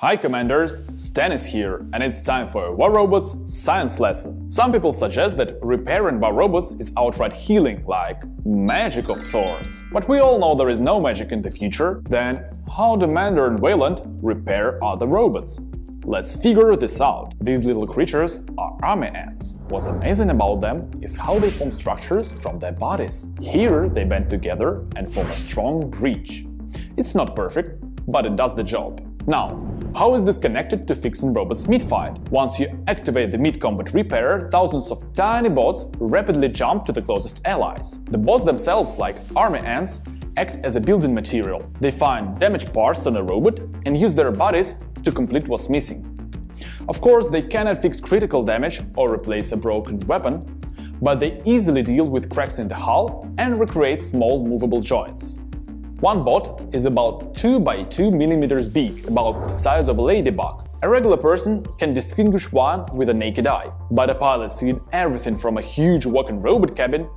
Hi Commanders, Stanis here, and it's time for a War Robots science lesson. Some people suggest that repairing War Robots is outright healing, like magic of sorts. But we all know there is no magic in the future, then how do Mender and Weyland repair other robots? Let's figure this out. These little creatures are army ants. What's amazing about them is how they form structures from their bodies. Here they bend together and form a strong breach. It's not perfect, but it does the job. Now, how is this connected to fixing robots mid-fight? Once you activate the mid-combat repairer, thousands of tiny bots rapidly jump to the closest allies. The bots themselves, like army ants, act as a building material. They find damaged parts on a robot and use their bodies to complete what's missing. Of course, they cannot fix critical damage or replace a broken weapon, but they easily deal with cracks in the hull and recreate small movable joints. One bot is about 2 by 2 mm big, about the size of a ladybug. A regular person can distinguish one with a naked eye, but a pilot seeing everything from a huge walking robot cabin?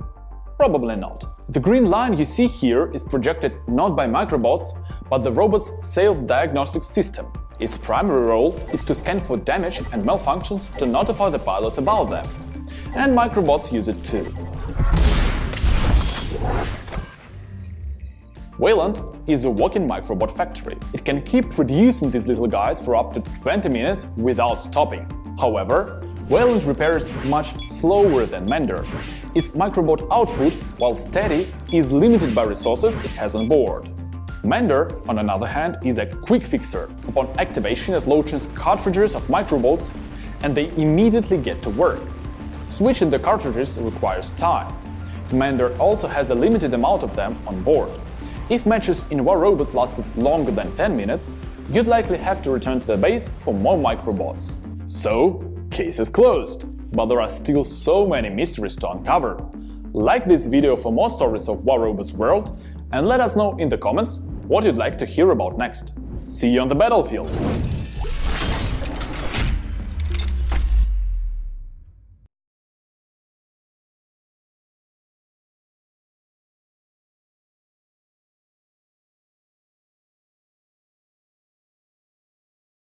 Probably not. The green line you see here is projected not by microbots, but the robot's self-diagnostic system. Its primary role is to scan for damage and malfunctions to notify the pilot about them. And microbots use it too. Weyland is a walking microbot factory. It can keep producing these little guys for up to 20 minutes without stopping. However, Weyland repairs much slower than Mender. Its microbot output, while steady, is limited by resources it has on board. Mender, on the other hand, is a quick fixer. Upon activation, it launches cartridges of microbots and they immediately get to work. Switching the cartridges requires time. Mender also has a limited amount of them on board. If matches in War Robots lasted longer than 10 minutes, you'd likely have to return to the base for more microbots. So, case is closed. But there are still so many mysteries to uncover. Like this video for more stories of War Robots world and let us know in the comments what you'd like to hear about next. See you on the battlefield!